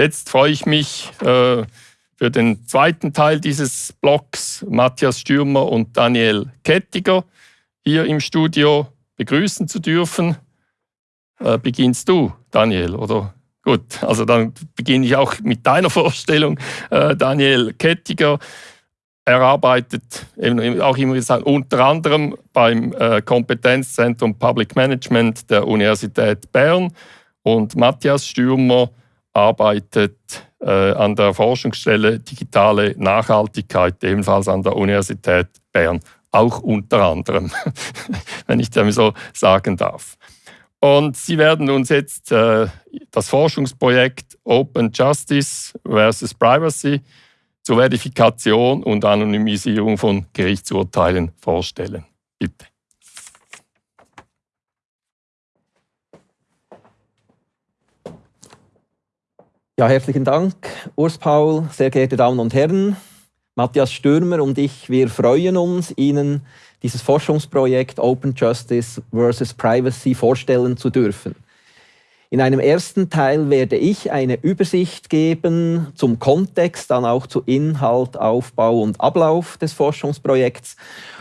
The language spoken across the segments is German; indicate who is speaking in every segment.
Speaker 1: jetzt freue ich mich äh, für den zweiten Teil dieses Blogs Matthias Stürmer und Daniel Kettiger hier im Studio begrüßen zu dürfen. Äh, beginnst du, Daniel, oder? Gut, also dann beginne ich auch mit deiner Vorstellung. Äh, Daniel Kettiger, er arbeitet eben auch immer gesagt, unter anderem beim äh, Kompetenzzentrum Public Management der Universität Bern und Matthias Stürmer arbeitet äh, an der Forschungsstelle Digitale Nachhaltigkeit, ebenfalls an der Universität Bern, auch unter anderem, wenn ich das so sagen darf. Und Sie werden uns jetzt äh, das Forschungsprojekt Open Justice versus Privacy zur Verifikation und Anonymisierung von Gerichtsurteilen vorstellen. Bitte.
Speaker 2: Ja, herzlichen Dank, Urs Paul, sehr geehrte Damen und Herren. Matthias Stürmer und ich, wir freuen uns, Ihnen dieses Forschungsprojekt Open Justice versus Privacy vorstellen zu dürfen. In einem ersten Teil werde ich eine Übersicht geben zum Kontext, dann auch zu Inhalt, Aufbau und Ablauf des Forschungsprojekts.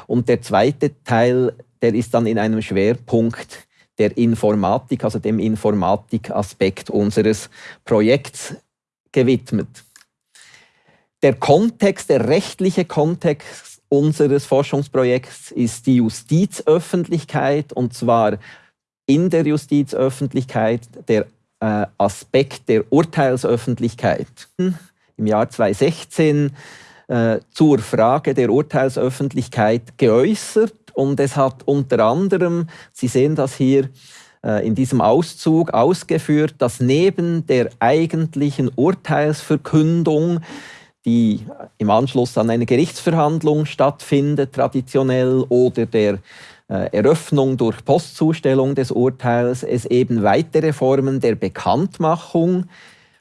Speaker 2: Und der zweite Teil, der ist dann in einem Schwerpunkt der Informatik, also dem Informatikaspekt unseres Projekts gewidmet. Der Kontext, der rechtliche Kontext unseres Forschungsprojekts ist die Justizöffentlichkeit und zwar in der Justizöffentlichkeit der äh, Aspekt der Urteilsöffentlichkeit. Im Jahr 2016 äh, zur Frage der Urteilsöffentlichkeit geäußert und es hat unter anderem, Sie sehen das hier äh, in diesem Auszug ausgeführt, dass neben der eigentlichen Urteilsverkündung die im Anschluss an eine Gerichtsverhandlung stattfindet, traditionell, oder der äh, Eröffnung durch Postzustellung des Urteils es eben weitere Formen der Bekanntmachung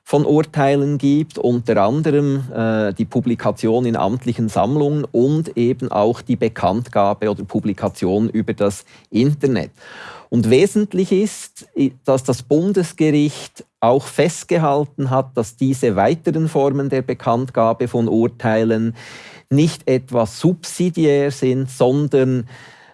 Speaker 2: von Urteilen gibt, unter anderem äh, die Publikation in amtlichen Sammlungen und eben auch die Bekanntgabe oder Publikation über das Internet. Und wesentlich ist, dass das Bundesgericht auch festgehalten hat, dass diese weiteren Formen der Bekanntgabe von Urteilen nicht etwas subsidiär sind, sondern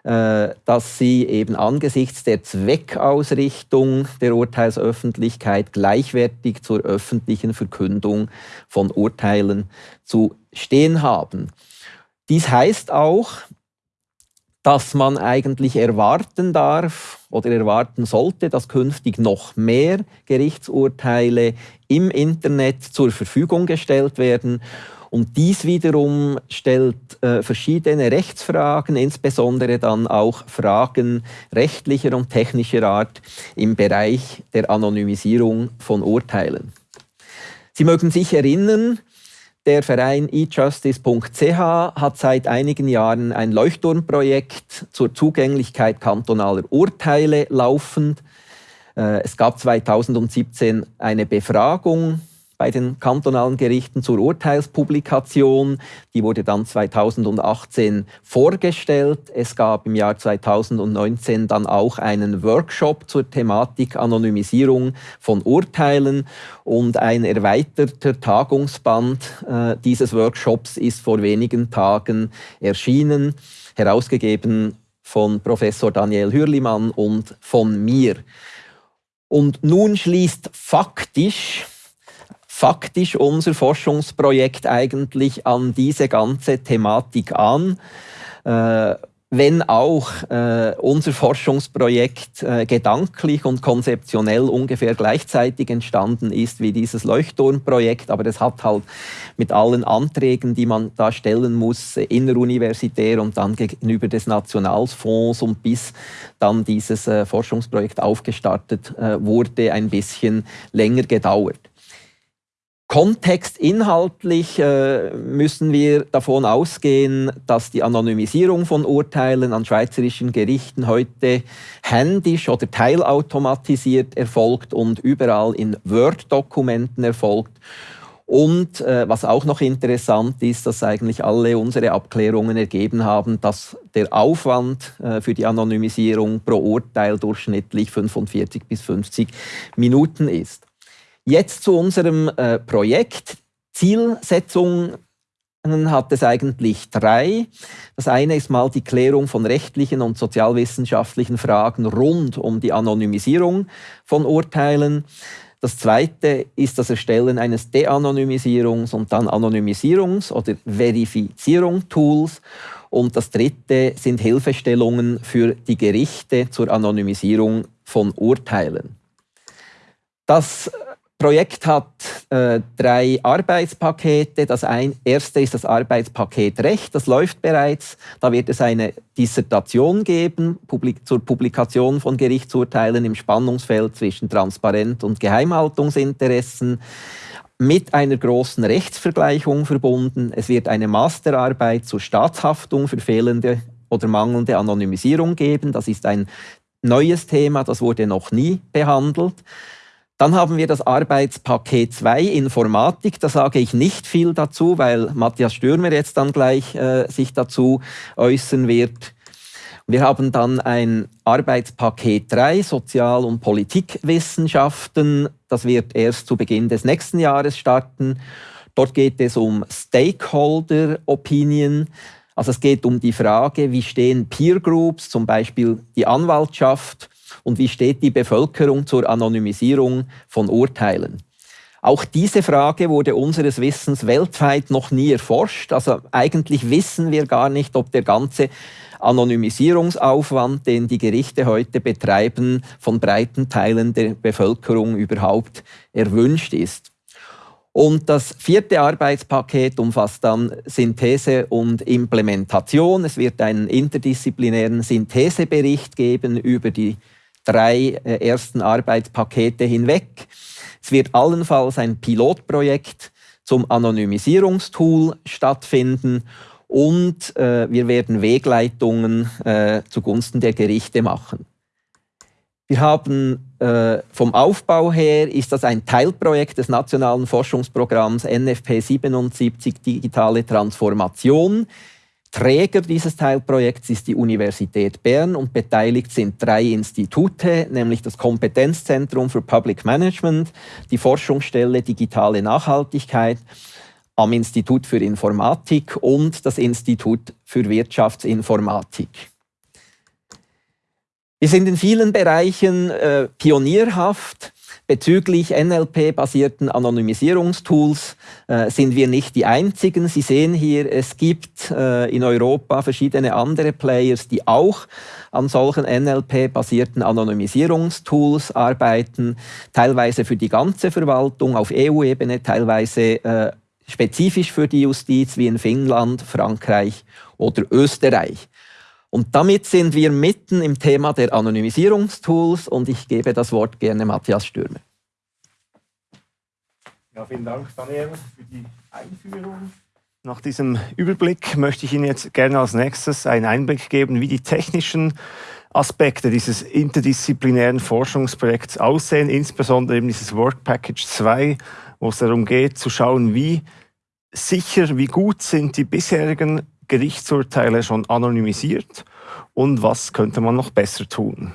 Speaker 2: dass sie eben angesichts der Zweckausrichtung der Urteilsöffentlichkeit gleichwertig zur öffentlichen Verkündung von Urteilen zu stehen haben. Dies heißt auch, dass man eigentlich erwarten darf oder erwarten sollte, dass künftig noch mehr Gerichtsurteile im Internet zur Verfügung gestellt werden und dies wiederum stellt äh, verschiedene Rechtsfragen, insbesondere dann auch Fragen rechtlicher und technischer Art im Bereich der Anonymisierung von Urteilen. Sie mögen sich erinnern, der Verein eJustice.ch hat seit einigen Jahren ein Leuchtturmprojekt zur Zugänglichkeit kantonaler Urteile laufend. Äh, es gab 2017 eine Befragung bei den kantonalen Gerichten zur Urteilspublikation. Die wurde dann 2018 vorgestellt. Es gab im Jahr 2019 dann auch einen Workshop zur Thematik Anonymisierung von Urteilen und ein erweiterter Tagungsband äh, dieses Workshops ist vor wenigen Tagen erschienen, herausgegeben von Professor Daniel Hürlimann und von mir. Und nun schließt faktisch faktisch unser Forschungsprojekt eigentlich an diese ganze Thematik an. Äh, wenn auch äh, unser Forschungsprojekt äh, gedanklich und konzeptionell ungefähr gleichzeitig entstanden ist wie dieses Leuchtturmprojekt, aber es hat halt mit allen Anträgen, die man da stellen muss, inneruniversitär und dann gegenüber des Nationalfonds und bis dann dieses äh, Forschungsprojekt aufgestartet äh, wurde, ein bisschen länger gedauert. Kontextinhaltlich äh, müssen wir davon ausgehen, dass die Anonymisierung von Urteilen an schweizerischen Gerichten heute händisch oder teilautomatisiert erfolgt und überall in Word-Dokumenten erfolgt. Und äh, was auch noch interessant ist, dass eigentlich alle unsere Abklärungen ergeben haben, dass der Aufwand äh, für die Anonymisierung pro Urteil durchschnittlich 45 bis 50 Minuten ist. Jetzt zu unserem äh, Projekt. Zielsetzung hat es eigentlich drei. Das eine ist mal die Klärung von rechtlichen und sozialwissenschaftlichen Fragen rund um die Anonymisierung von Urteilen. Das zweite ist das Erstellen eines De-Anonymisierungs- und dann Anonymisierungs- oder Verifizierung-Tools. Und das dritte sind Hilfestellungen für die Gerichte zur Anonymisierung von Urteilen. Das Projekt hat äh, drei Arbeitspakete. Das ein, erste ist das Arbeitspaket Recht, das läuft bereits. Da wird es eine Dissertation geben publik zur Publikation von Gerichtsurteilen im Spannungsfeld zwischen Transparent- und Geheimhaltungsinteressen mit einer großen Rechtsvergleichung verbunden. Es wird eine Masterarbeit zur Staatshaftung für fehlende oder mangelnde Anonymisierung geben. Das ist ein neues Thema, das wurde noch nie behandelt. Dann haben wir das Arbeitspaket 2 Informatik. Da sage ich nicht viel dazu, weil Matthias Stürmer jetzt dann gleich äh, sich dazu äußern wird. Wir haben dann ein Arbeitspaket 3 Sozial- und Politikwissenschaften. Das wird erst zu Beginn des nächsten Jahres starten. Dort geht es um Stakeholder Opinion. Also es geht um die Frage, wie stehen Peer Groups, zum Beispiel die Anwaltschaft, und wie steht die Bevölkerung zur Anonymisierung von Urteilen. Auch diese Frage wurde unseres Wissens weltweit noch nie erforscht. Also eigentlich wissen wir gar nicht, ob der ganze Anonymisierungsaufwand, den die Gerichte heute betreiben, von breiten Teilen der Bevölkerung überhaupt erwünscht ist. Und das vierte Arbeitspaket umfasst dann Synthese und Implementation. Es wird einen interdisziplinären Synthesebericht geben über die drei äh, ersten Arbeitspakete hinweg. Es wird allenfalls ein Pilotprojekt zum Anonymisierungstool stattfinden und äh, wir werden Wegleitungen äh, zugunsten der Gerichte machen. Wir haben äh, vom Aufbau her ist das ein Teilprojekt des nationalen Forschungsprogramms NFP 77 Digitale Transformation. Träger dieses Teilprojekts ist die Universität Bern und beteiligt sind drei Institute, nämlich das Kompetenzzentrum für Public Management, die Forschungsstelle Digitale Nachhaltigkeit am Institut für Informatik und das Institut für Wirtschaftsinformatik. Wir sind in vielen Bereichen äh, pionierhaft. Bezüglich NLP-basierten Anonymisierungstools äh, sind wir nicht die Einzigen. Sie sehen hier, es gibt äh, in Europa verschiedene andere Players, die auch an solchen NLP-basierten Anonymisierungstools arbeiten, teilweise für die ganze Verwaltung auf EU-Ebene, teilweise äh, spezifisch für die Justiz wie in Finnland, Frankreich oder Österreich. Und damit sind wir mitten im Thema der Anonymisierungstools und ich gebe das Wort gerne Matthias Stürmer.
Speaker 3: Ja, vielen Dank, Daniel, für die Einführung. Nach diesem Überblick möchte ich Ihnen jetzt gerne als nächstes einen Einblick geben, wie die technischen Aspekte dieses interdisziplinären Forschungsprojekts aussehen, insbesondere eben dieses Work Package 2, wo es darum geht, zu schauen, wie sicher, wie gut sind die bisherigen Gerichtsurteile schon anonymisiert und was könnte man noch besser tun.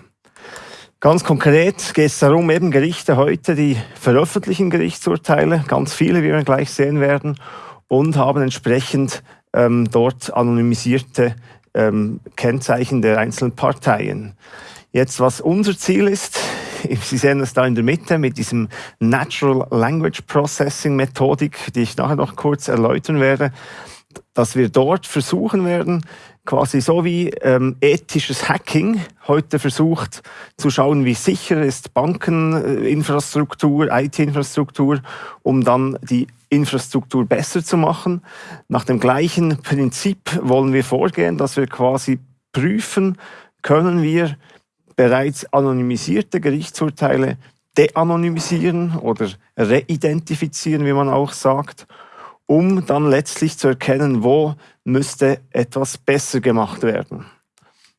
Speaker 3: Ganz konkret geht es darum, eben Gerichte heute, die veröffentlichen Gerichtsurteile, ganz viele, wie wir gleich sehen werden, und haben entsprechend ähm, dort anonymisierte ähm, Kennzeichen der einzelnen Parteien. Jetzt, was unser Ziel ist, Sie sehen es da in der Mitte mit diesem Natural Language Processing Methodik, die ich nachher noch kurz erläutern werde, dass wir dort versuchen werden, quasi so wie ähm, ethisches Hacking heute versucht zu schauen, wie sicher ist Bankeninfrastruktur, IT-Infrastruktur, um dann die Infrastruktur besser zu machen. Nach dem gleichen Prinzip wollen wir vorgehen, dass wir quasi prüfen, können wir bereits anonymisierte Gerichtsurteile de-anonymisieren oder reidentifizieren, wie man auch sagt, um dann letztlich zu erkennen, wo müsste etwas besser gemacht werden.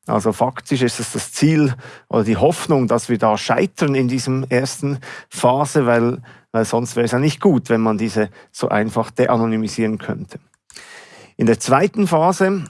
Speaker 3: Also faktisch ist es das Ziel oder die Hoffnung, dass wir da scheitern in diesem ersten Phase, weil, weil sonst wäre es ja nicht gut, wenn man diese so einfach de-anonymisieren könnte. In der zweiten Phase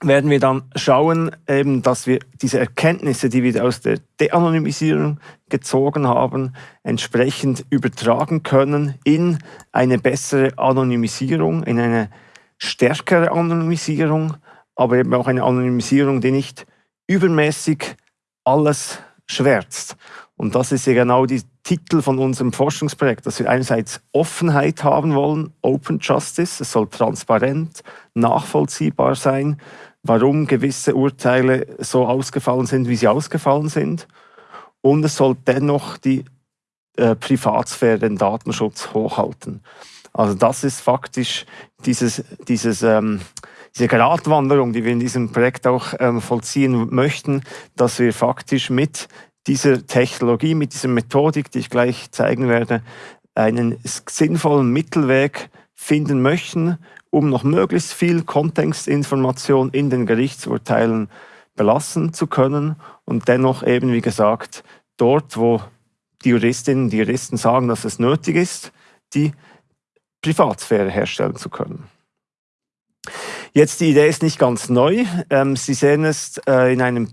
Speaker 3: werden wir dann schauen, eben, dass wir diese Erkenntnisse, die wir aus der De-Anonymisierung gezogen haben, entsprechend übertragen können in eine bessere Anonymisierung, in eine stärkere Anonymisierung, aber eben auch eine Anonymisierung, die nicht übermäßig alles schwärzt. Und das ist ja genau die Titel von unserem Forschungsprojekt, dass wir einerseits Offenheit haben wollen, Open Justice, es soll transparent, nachvollziehbar sein, warum gewisse Urteile so ausgefallen sind, wie sie ausgefallen sind. Und es soll dennoch die äh, Privatsphäre, den Datenschutz hochhalten. Also das ist faktisch dieses, dieses, ähm, diese Gratwanderung, die wir in diesem Projekt auch ähm, vollziehen möchten, dass wir faktisch mit dieser Technologie, mit dieser Methodik, die ich gleich zeigen werde, einen sinnvollen Mittelweg finden möchten, um noch möglichst viel Kontextinformation in den Gerichtsurteilen belassen zu können und dennoch eben, wie gesagt, dort, wo die Juristinnen, die Juristen sagen, dass es nötig ist, die Privatsphäre herstellen zu können. Jetzt, die Idee ist nicht ganz neu. Ähm, Sie sehen es äh, in einem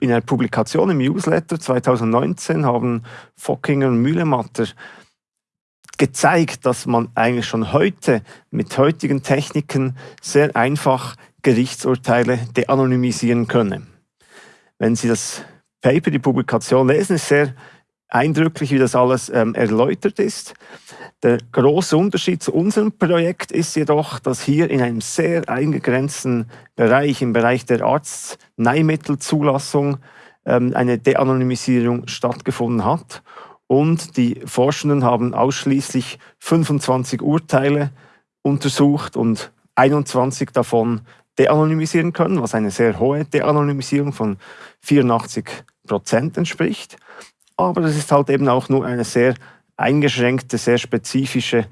Speaker 3: in einer Publikation im Newsletter 2019 haben Fockinger und Mühlematter gezeigt, dass man eigentlich schon heute mit heutigen Techniken sehr einfach Gerichtsurteile de-anonymisieren könne. Wenn Sie das Paper, die Publikation lesen, ist sehr eindrücklich, wie das alles ähm, erläutert ist. Der große Unterschied zu unserem Projekt ist jedoch, dass hier in einem sehr eingegrenzten Bereich, im Bereich der Arzneimittelzulassung, ähm, eine De-Anonymisierung stattgefunden hat. Und die Forschenden haben ausschließlich 25 Urteile untersucht und 21 davon de-anonymisieren können, was eine sehr hohe De-Anonymisierung von 84 Prozent entspricht. Aber das ist halt eben auch nur eine sehr eingeschränkte, sehr spezifische,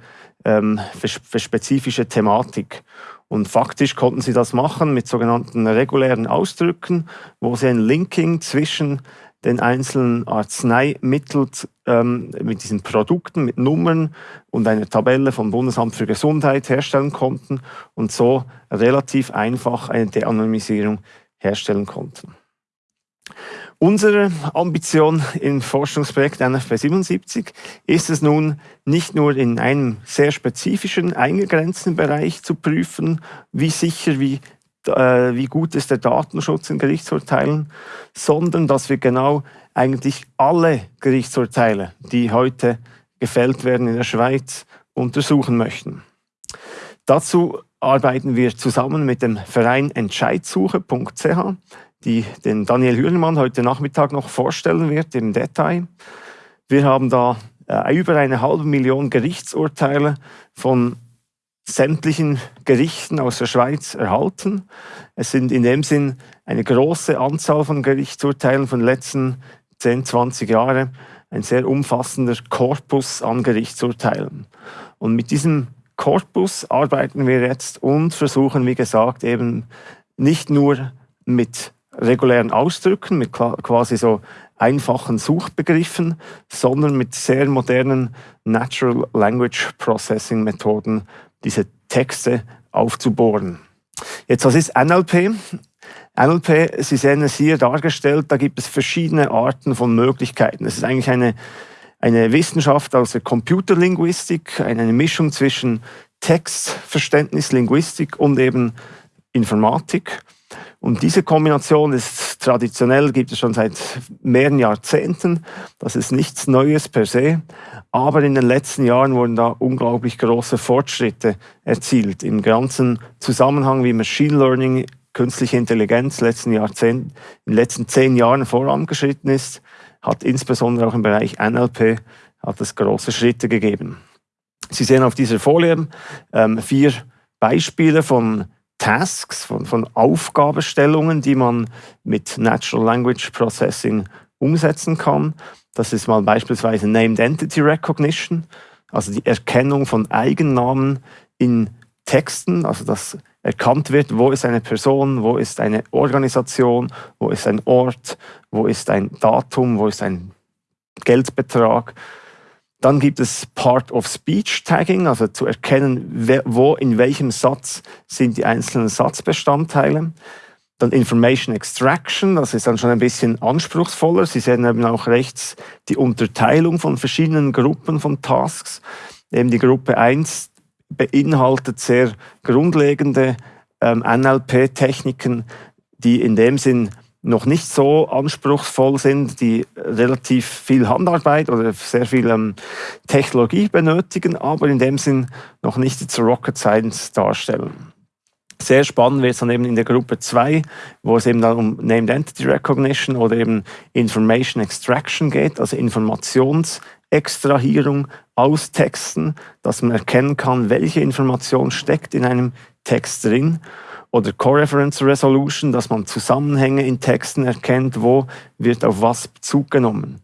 Speaker 3: ähm, für spezifische Thematik. Und faktisch konnten sie das machen mit sogenannten regulären Ausdrücken, wo sie ein Linking zwischen den einzelnen Arzneimitteln ähm, mit diesen Produkten, mit Nummern und einer Tabelle vom Bundesamt für Gesundheit herstellen konnten und so relativ einfach eine De-Anonymisierung herstellen konnten. Unsere Ambition im Forschungsprojekt NFP 77 ist es nun, nicht nur in einem sehr spezifischen, eingegrenzten Bereich zu prüfen, wie sicher, wie, äh, wie gut ist der Datenschutz in Gerichtsurteilen, sondern dass wir genau eigentlich alle Gerichtsurteile, die heute gefällt werden in der Schweiz, untersuchen möchten. Dazu arbeiten wir zusammen mit dem Verein Entscheidsuche.ch die den Daniel Hürnemann heute Nachmittag noch vorstellen wird im Detail. Wir haben da äh, über eine halbe Million Gerichtsurteile von sämtlichen Gerichten aus der Schweiz erhalten. Es sind in dem Sinn eine große Anzahl von Gerichtsurteilen von den letzten 10, 20 Jahren, ein sehr umfassender Korpus an Gerichtsurteilen. Und mit diesem Korpus arbeiten wir jetzt und versuchen, wie gesagt, eben nicht nur mit regulären Ausdrücken, mit quasi so einfachen Suchbegriffen, sondern mit sehr modernen Natural Language Processing Methoden diese Texte aufzubohren. Jetzt, was ist NLP? NLP, Sie sehen es hier dargestellt, da gibt es verschiedene Arten von Möglichkeiten. Es ist eigentlich eine, eine Wissenschaft aus der Computerlinguistik, eine Mischung zwischen Textverständnis, Linguistik und eben Informatik. Und diese Kombination ist traditionell, gibt es schon seit mehreren Jahrzehnten. Das ist nichts Neues per se. Aber in den letzten Jahren wurden da unglaublich große Fortschritte erzielt. Im ganzen Zusammenhang wie Machine Learning, künstliche Intelligenz letzten Jahrzehnt, in den letzten zehn Jahren vorangeschritten ist, hat insbesondere auch im Bereich NLP hat es große Schritte gegeben. Sie sehen auf dieser Folie ähm, vier Beispiele von Tasks, von, von Aufgabestellungen, die man mit Natural Language Processing umsetzen kann. Das ist mal beispielsweise Named Entity Recognition, also die Erkennung von Eigennamen in Texten, also dass erkannt wird, wo ist eine Person, wo ist eine Organisation, wo ist ein Ort, wo ist ein Datum, wo ist ein Geldbetrag. Dann gibt es Part-of-Speech-Tagging, also zu erkennen, wo in welchem Satz sind die einzelnen Satzbestandteile. Dann Information Extraction, das ist dann schon ein bisschen anspruchsvoller. Sie sehen eben auch rechts die Unterteilung von verschiedenen Gruppen von Tasks. Eben die Gruppe 1 beinhaltet sehr grundlegende ähm, NLP-Techniken, die in dem Sinn noch nicht so anspruchsvoll sind, die relativ viel Handarbeit oder sehr viel ähm, Technologie benötigen, aber in dem Sinn noch nicht zur Rocket Science darstellen. Sehr spannend wird es dann eben in der Gruppe 2, wo es eben dann um Named Entity Recognition oder eben Information Extraction geht, also Informationsextrahierung aus Texten, dass man erkennen kann, welche Information steckt in einem Text drin oder Co-Reference Resolution, dass man Zusammenhänge in Texten erkennt, wo wird auf was Bezug genommen.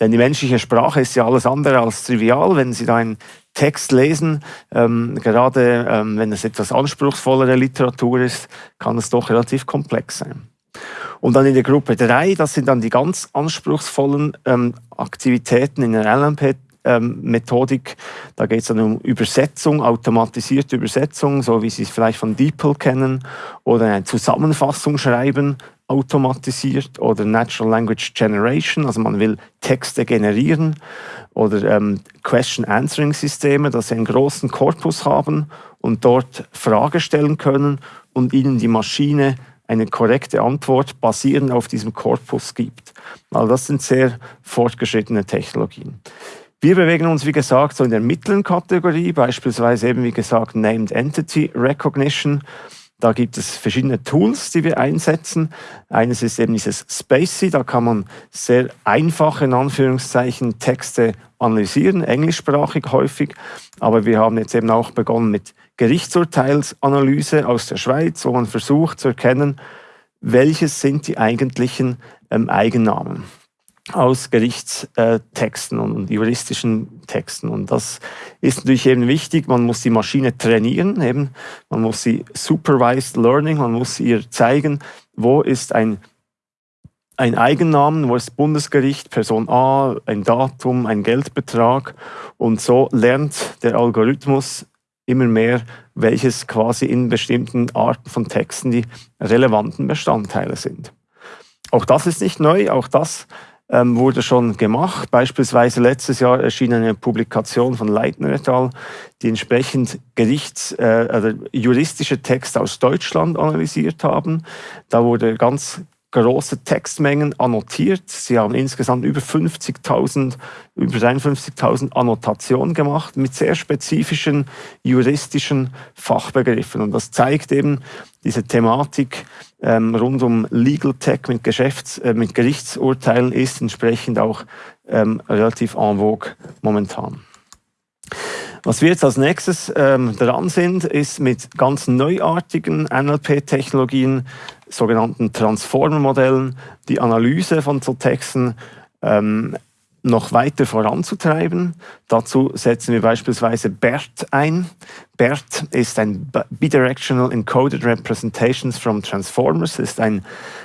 Speaker 3: Denn die menschliche Sprache ist ja alles andere als trivial. Wenn Sie da einen Text lesen, ähm, gerade ähm, wenn es etwas anspruchsvollere Literatur ist, kann es doch relativ komplex sein. Und dann in der Gruppe 3, das sind dann die ganz anspruchsvollen ähm, Aktivitäten in der LMP ähm, Methodik. Da geht es dann um Übersetzung, automatisierte Übersetzung, so wie Sie es vielleicht von DeepL kennen, oder eine Zusammenfassung schreiben, automatisiert, oder Natural Language Generation, also man will Texte generieren, oder ähm, Question-Answering-Systeme, dass Sie einen großen Korpus haben und dort Frage stellen können und Ihnen die Maschine eine korrekte Antwort basierend auf diesem Korpus gibt. Also das sind sehr fortgeschrittene Technologien. Wir bewegen uns, wie gesagt, so in der mittleren Kategorie, beispielsweise eben, wie gesagt, Named Entity Recognition. Da gibt es verschiedene Tools, die wir einsetzen. Eines ist eben dieses Spacey, da kann man sehr einfach in Anführungszeichen Texte analysieren, englischsprachig häufig. Aber wir haben jetzt eben auch begonnen mit Gerichtsurteilsanalyse aus der Schweiz, wo man versucht zu erkennen, welches sind die eigentlichen ähm, Eigennamen aus Gerichtstexten und juristischen Texten. Und das ist natürlich eben wichtig. Man muss die Maschine trainieren, eben. man muss sie supervised learning, man muss ihr zeigen, wo ist ein, ein Eigennamen, wo ist Bundesgericht, Person A, ein Datum, ein Geldbetrag. Und so lernt der Algorithmus immer mehr, welches quasi in bestimmten Arten von Texten die relevanten Bestandteile sind. Auch das ist nicht neu, auch das ähm, wurde schon gemacht. Beispielsweise letztes Jahr erschien eine Publikation von Leitner et al., die entsprechend Gerichts-, äh, also juristische Texte aus Deutschland analysiert haben. Da wurde ganz große Textmengen annotiert. Sie haben insgesamt über 50.000, über 53.000 Annotationen gemacht mit sehr spezifischen juristischen Fachbegriffen. Und das zeigt eben diese Thematik ähm, rund um Legal Tech mit, Geschäfts-, äh, mit Gerichtsurteilen ist entsprechend auch ähm, relativ en vogue momentan. Was wir jetzt als nächstes ähm, dran sind, ist mit ganz neuartigen NLP-Technologien, sogenannten Transformer-Modellen, die Analyse von so Texten ähm, noch weiter voranzutreiben. Dazu setzen wir beispielsweise BERT ein. BERT ist ein Bidirectional Encoded Representations from Transformers, ist ein,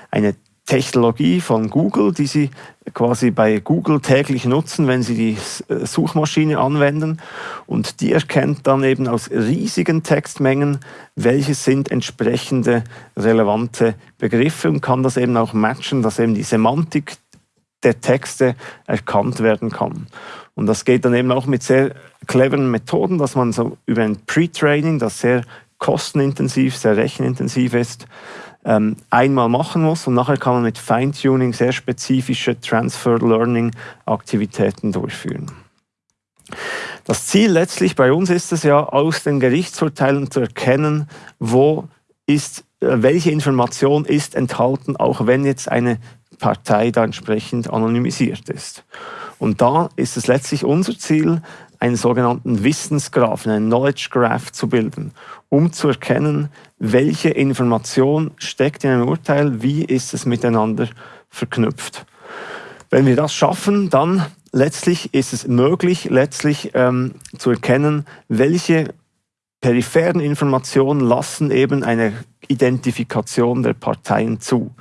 Speaker 3: eine Technologie von Google, die Sie quasi bei Google täglich nutzen, wenn Sie die äh, Suchmaschine anwenden. Und die erkennt dann eben aus riesigen Textmengen, welche sind entsprechende relevante Begriffe und kann das eben auch matchen, dass eben die Semantik der Texte erkannt werden kann. Und das geht dann eben auch mit sehr cleveren Methoden, dass man so über ein Pre-Training, das sehr kostenintensiv, sehr rechenintensiv ist, ähm, einmal machen muss und nachher kann man mit Feintuning sehr spezifische Transfer Learning Aktivitäten durchführen. Das Ziel letztlich bei uns ist es ja, aus den Gerichtsurteilen zu erkennen, wo ist, äh, welche Information ist enthalten, auch wenn jetzt eine Partei da entsprechend anonymisiert ist. Und da ist es letztlich unser Ziel, einen sogenannten Wissensgraphen, einen Knowledge Graph zu bilden, um zu erkennen, welche Information steckt in einem Urteil, wie ist es miteinander verknüpft. Wenn wir das schaffen, dann letztlich ist es möglich, letztlich ähm, zu erkennen, welche peripheren Informationen lassen eben eine Identifikation der Parteien zu.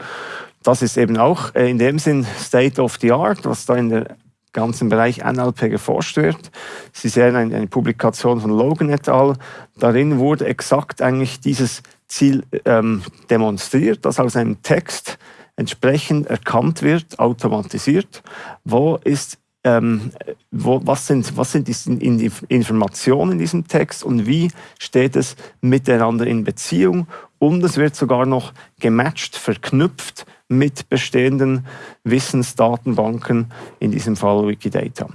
Speaker 3: Das ist eben auch äh, in dem Sinn State of the Art, was da in der ganzen Bereich NLP geforscht wird. Sie sehen eine, eine Publikation von Logan et al. Darin wurde exakt eigentlich dieses Ziel ähm, demonstriert, dass aus einem Text entsprechend erkannt wird, automatisiert, wo ist ähm, wo, was sind, was sind die Informationen in diesem Text und wie steht es miteinander in Beziehung. Und es wird sogar noch gematcht, verknüpft mit bestehenden Wissensdatenbanken, in diesem Fall Wikidata.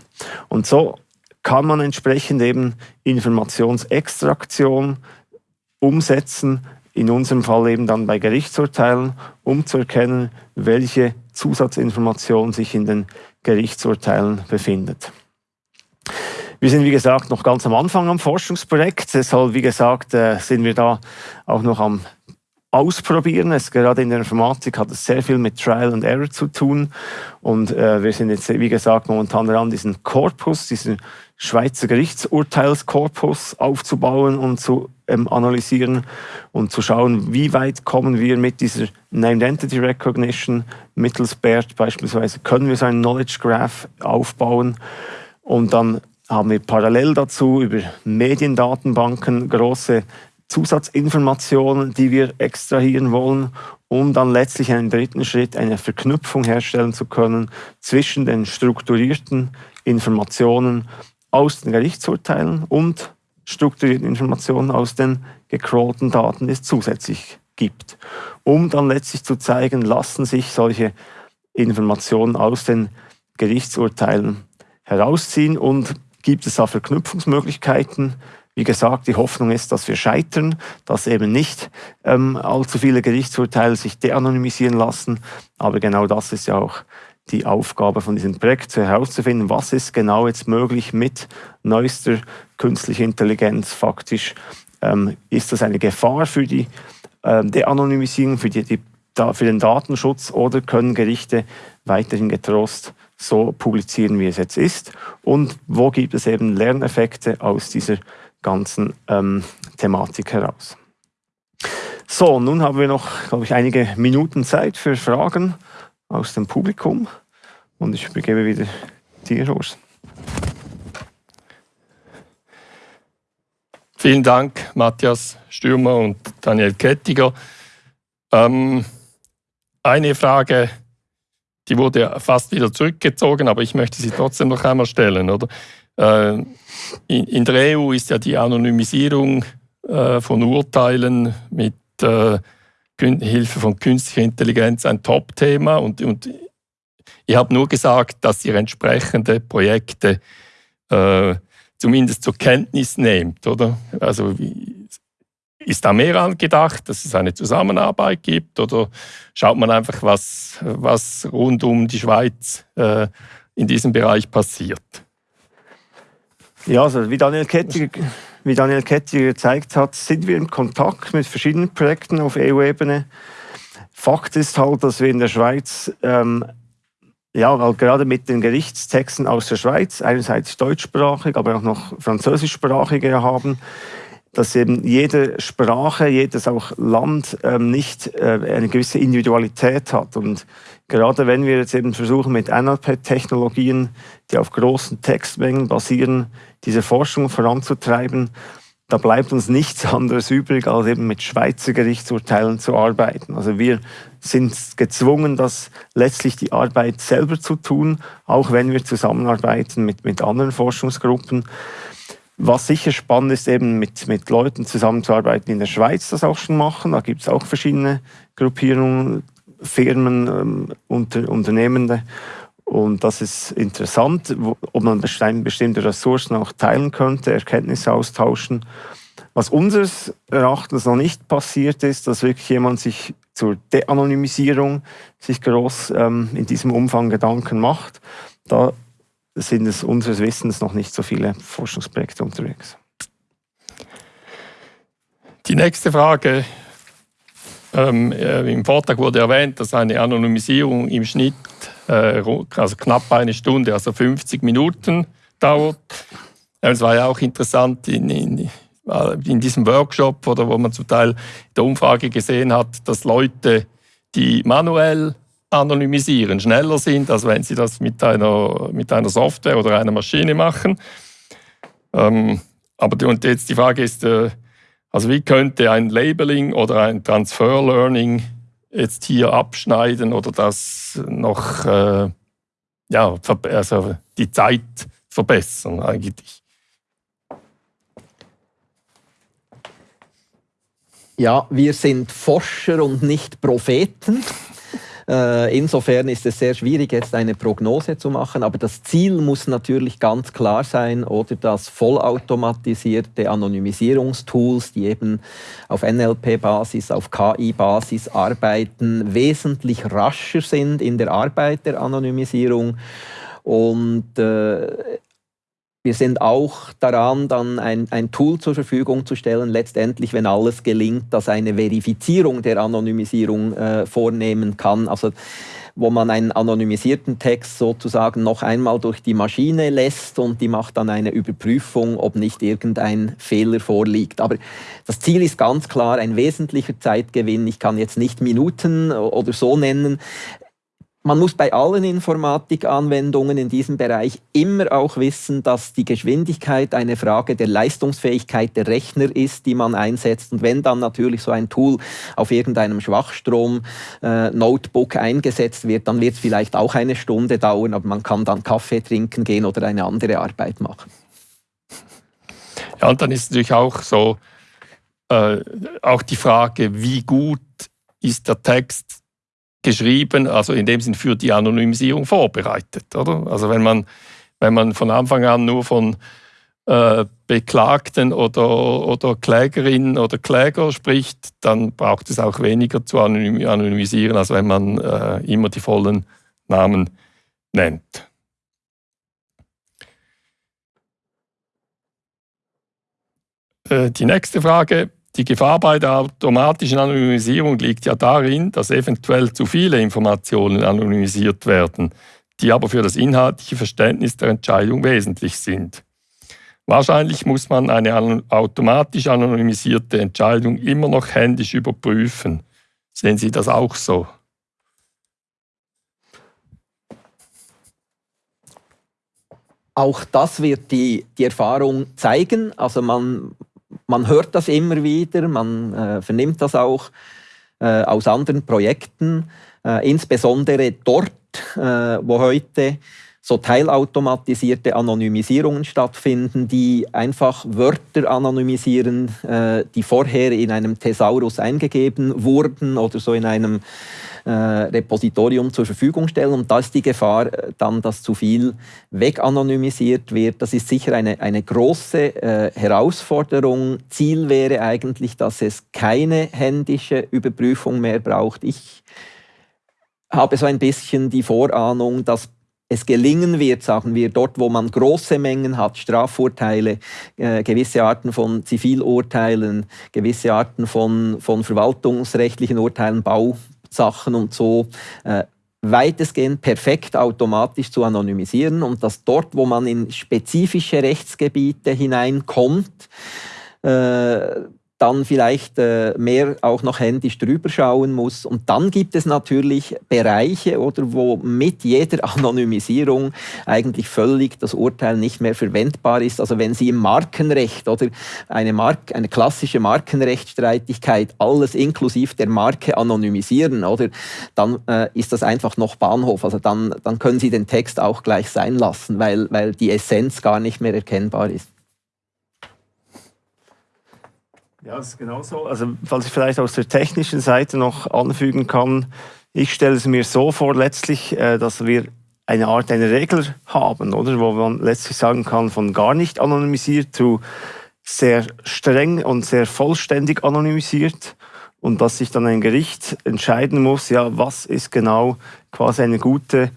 Speaker 3: Und so kann man entsprechend eben Informationsextraktion umsetzen, in unserem Fall eben dann bei Gerichtsurteilen, um zu erkennen, welche Zusatzinformation sich in den Gerichtsurteilen befindet. Wir sind, wie gesagt, noch ganz am Anfang am Forschungsprojekt. Deshalb, wie gesagt, äh, sind wir da auch noch am Ausprobieren. Es, gerade in der Informatik hat es sehr viel mit Trial and Error zu tun. Und äh, wir sind jetzt, wie gesagt, momentan daran, diesen Korpus, diesen Schweizer Gerichtsurteilskorpus aufzubauen und zu ähm, analysieren und zu schauen, wie weit kommen wir mit dieser Named Entity Recognition mittels BERT beispielsweise, können wir so einen Knowledge Graph aufbauen und dann haben wir parallel dazu über Mediendatenbanken große Zusatzinformationen, die wir extrahieren wollen, um dann letztlich einen dritten Schritt, eine Verknüpfung herstellen zu können zwischen den strukturierten Informationen aus den Gerichtsurteilen und strukturierten Informationen aus den gecrawlten Daten, die es zusätzlich gibt, um dann letztlich zu zeigen, lassen sich solche Informationen aus den Gerichtsurteilen herausziehen und gibt es da Verknüpfungsmöglichkeiten. Wie gesagt, die Hoffnung ist, dass wir scheitern, dass eben nicht ähm, allzu viele Gerichtsurteile sich de-anonymisieren lassen. Aber genau das ist ja auch die Aufgabe von diesem Projekt, herauszufinden, was ist genau jetzt möglich mit neuester künstlicher Intelligenz. Faktisch ähm, ist das eine Gefahr für die äh, De-Anonymisierung, für, die, die, für den Datenschutz oder können Gerichte weiterhin getrost so publizieren, wie es jetzt ist? Und wo gibt es eben Lerneffekte aus dieser ganzen ähm, Thematik heraus? So, nun haben wir noch, glaube ich, einige Minuten Zeit für Fragen aus dem Publikum. Und ich begebe wieder dir, Urs.
Speaker 1: Vielen Dank, Matthias Stürmer und Daniel Kettiger. Ähm, eine Frage, die wurde fast wieder zurückgezogen, aber ich möchte sie trotzdem noch einmal stellen. Oder? Äh, in, in, der EU ist ja die Anonymisierung äh, von Urteilen mit äh, Hilfe von künstlicher Intelligenz ein Top-Thema und, und ich habe nur gesagt, dass ihr entsprechende Projekte äh, zumindest zur Kenntnis nehmt, oder? Also ist da mehr angedacht, dass es eine Zusammenarbeit gibt oder schaut man einfach, was, was rund um die Schweiz äh, in diesem Bereich passiert?
Speaker 3: Ja, also wie Daniel Kettiger, wie Daniel Kettiger gezeigt hat, sind wir in Kontakt mit verschiedenen Projekten auf EU-Ebene. Fakt ist halt, dass wir in der Schweiz ähm, ja, weil gerade mit den Gerichtstexten aus der Schweiz, einerseits deutschsprachig, aber auch noch französischsprachige haben, dass eben jede Sprache, jedes auch Land ähm, nicht äh, eine gewisse Individualität hat. Und gerade wenn wir jetzt eben versuchen, mit NLP-Technologien, die auf großen Textmengen basieren, diese Forschung voranzutreiben, da bleibt uns nichts anderes übrig, als eben mit Schweizer Gerichtsurteilen zu arbeiten. Also wir sind gezwungen, das letztlich die Arbeit selber zu tun, auch wenn wir zusammenarbeiten mit, mit anderen Forschungsgruppen. Was sicher spannend ist, eben mit, mit Leuten zusammenzuarbeiten, die in der Schweiz das auch schon machen. Da gibt es auch verschiedene Gruppierungen, Firmen, ähm, Unter, Unternehmende. Und das ist interessant, ob man bestimmte Ressourcen auch teilen könnte, Erkenntnisse austauschen. Was unseres Erachtens noch nicht passiert ist, dass wirklich jemand sich zur De-Anonymisierung sich groß ähm, in diesem Umfang Gedanken macht. Da sind es unseres Wissens noch nicht so viele Forschungsprojekte unterwegs.
Speaker 1: Die nächste Frage. Ähm, äh, Im Vortrag wurde erwähnt, dass eine Anonymisierung im Schnitt äh, also knapp eine Stunde, also 50 Minuten dauert. Es war ja auch interessant in, in, in diesem Workshop oder wo man zum Teil in der Umfrage gesehen hat, dass Leute, die manuell anonymisieren, schneller sind, als wenn Sie das mit einer, mit einer Software oder einer Maschine machen. Ähm, aber und jetzt die Frage ist, äh, also wie könnte ein Labeling oder ein Transfer Learning jetzt hier abschneiden oder das noch äh, ja, also die Zeit verbessern eigentlich?
Speaker 2: Ja, wir sind Forscher und nicht Propheten. Äh, insofern ist es sehr schwierig, jetzt eine Prognose zu machen, aber das Ziel muss natürlich ganz klar sein, oder? Dass vollautomatisierte Anonymisierungstools, die eben auf NLP-Basis, auf KI-Basis arbeiten, wesentlich rascher sind in der Arbeit der Anonymisierung und äh, wir sind auch daran, dann ein, ein, Tool zur Verfügung zu stellen, letztendlich, wenn alles gelingt, dass eine Verifizierung der Anonymisierung äh, vornehmen kann. Also wo man einen anonymisierten Text sozusagen noch einmal durch die Maschine lässt und die macht dann eine Überprüfung, ob nicht irgendein Fehler vorliegt. Aber das Ziel ist ganz klar ein wesentlicher Zeitgewinn. Ich kann jetzt nicht Minuten oder so nennen. Man muss bei allen Informatikanwendungen in diesem Bereich immer auch wissen, dass die Geschwindigkeit eine Frage der Leistungsfähigkeit der Rechner ist, die man einsetzt. Und wenn dann natürlich so ein Tool auf irgendeinem Schwachstrom-Notebook äh, eingesetzt wird, dann wird es vielleicht auch eine Stunde dauern, aber man kann dann Kaffee trinken gehen oder eine andere Arbeit machen.
Speaker 1: Ja, und dann ist natürlich auch so, äh, auch die Frage, wie gut ist der Text geschrieben, also in dem Sinn für die Anonymisierung vorbereitet. Oder? Also wenn man, wenn man von Anfang an nur von äh, Beklagten oder, oder Klägerinnen oder Kläger spricht, dann braucht es auch weniger zu anonymisieren, als wenn man äh, immer die vollen Namen nennt. Äh, die nächste Frage die Gefahr bei der automatischen Anonymisierung liegt ja darin, dass eventuell zu viele Informationen anonymisiert werden, die aber für das inhaltliche Verständnis der Entscheidung wesentlich sind. Wahrscheinlich muss man eine automatisch anonymisierte Entscheidung immer noch händisch überprüfen. Sehen Sie das auch so?
Speaker 2: Auch das wird die, die Erfahrung zeigen. Also man, man hört das immer wieder, man äh, vernimmt das auch äh, aus anderen Projekten, äh, insbesondere dort, äh, wo heute so teilautomatisierte Anonymisierungen stattfinden, die einfach Wörter anonymisieren, äh, die vorher in einem Thesaurus eingegeben wurden oder so in einem Repositorium zur Verfügung stellen. Und da ist die Gefahr äh, dann, dass zu viel weganonymisiert wird. Das ist sicher eine, eine große äh, Herausforderung. Ziel wäre eigentlich, dass es keine händische Überprüfung mehr braucht. Ich habe so ein bisschen die Vorahnung, dass es gelingen wird, sagen wir, dort, wo man große Mengen hat, Strafurteile, äh, gewisse Arten von Zivilurteilen, gewisse Arten von, von verwaltungsrechtlichen Urteilen, Bau, Sachen und so äh, weitestgehend perfekt automatisch zu anonymisieren und dass dort, wo man in spezifische Rechtsgebiete hineinkommt, äh, dann vielleicht äh, mehr auch noch händisch drüber schauen muss. Und dann gibt es natürlich Bereiche, oder wo mit jeder Anonymisierung eigentlich völlig das Urteil nicht mehr verwendbar ist. Also wenn Sie im Markenrecht oder eine, Mark eine klassische Markenrechtsstreitigkeit alles inklusive der Marke anonymisieren, oder dann äh, ist das einfach noch Bahnhof. Also dann, dann können Sie den Text auch gleich sein lassen, weil, weil die Essenz gar nicht mehr erkennbar ist.
Speaker 3: Ja, das ist genau so. Also, falls ich vielleicht aus der technischen Seite noch anfügen kann, ich stelle es mir so vor, letztlich, äh, dass wir eine Art eine Regel haben, oder? Wo man letztlich sagen kann, von gar nicht anonymisiert zu sehr streng und sehr vollständig anonymisiert und dass sich dann ein Gericht entscheiden muss, ja, was ist genau quasi eine gute,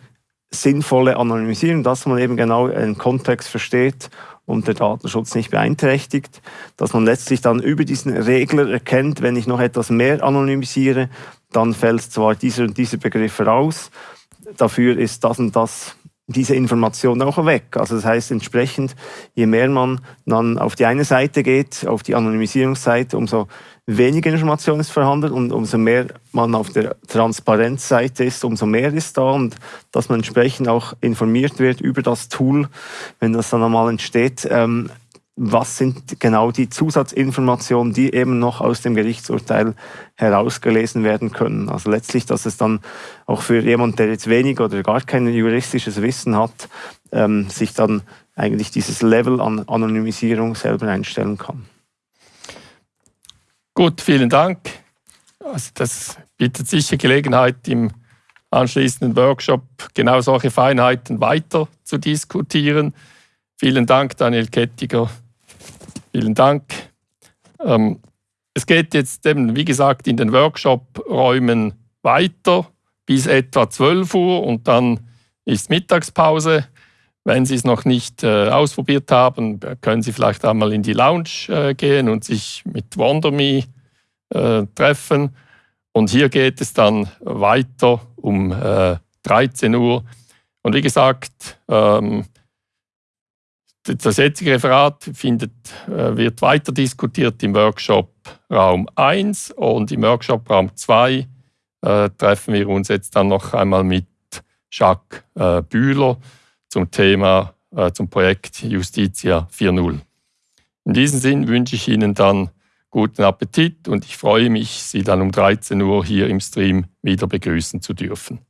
Speaker 3: sinnvolle Anonymisierung, dass man eben genau einen Kontext versteht und der Datenschutz nicht beeinträchtigt, dass man letztlich dann über diesen Regler erkennt, wenn ich noch etwas mehr anonymisiere, dann fällt zwar dieser und dieser Begriff raus, dafür ist das und das diese Information auch weg. Also das heißt entsprechend, je mehr man dann auf die eine Seite geht, auf die Anonymisierungsseite, umso weniger Information ist vorhanden und umso mehr man auf der Transparenzseite ist, umso mehr ist da und dass man entsprechend auch informiert wird über das Tool, wenn das dann einmal entsteht. Ähm, was sind genau die Zusatzinformationen, die eben noch aus dem Gerichtsurteil herausgelesen werden können. Also letztlich, dass es dann auch für jemand, der jetzt wenig oder gar kein juristisches Wissen hat, ähm, sich dann eigentlich dieses Level an Anonymisierung selber einstellen kann.
Speaker 1: Gut, vielen Dank. Also das bietet sicher Gelegenheit, im anschließenden Workshop genau solche Feinheiten weiter zu diskutieren. Vielen Dank, Daniel Kettiger. Vielen Dank. Ähm, es geht jetzt eben, wie gesagt, in den Workshop-Räumen weiter bis etwa 12 Uhr und dann ist Mittagspause. Wenn Sie es noch nicht äh, ausprobiert haben, können Sie vielleicht einmal in die Lounge äh, gehen und sich mit WonderMe äh, treffen. Und hier geht es dann weiter um 13 äh, Uhr. Und wie gesagt, ähm, das jetzige Referat findet, äh, wird weiter diskutiert im Workshop Raum 1 und im Workshop Raum 2 äh, treffen wir uns jetzt dann noch einmal mit Jacques äh, Bühler zum Thema, äh, zum Projekt Justitia 4.0. In diesem Sinn wünsche ich Ihnen dann guten Appetit und ich freue mich, Sie dann um 13 Uhr hier im Stream wieder begrüßen zu dürfen.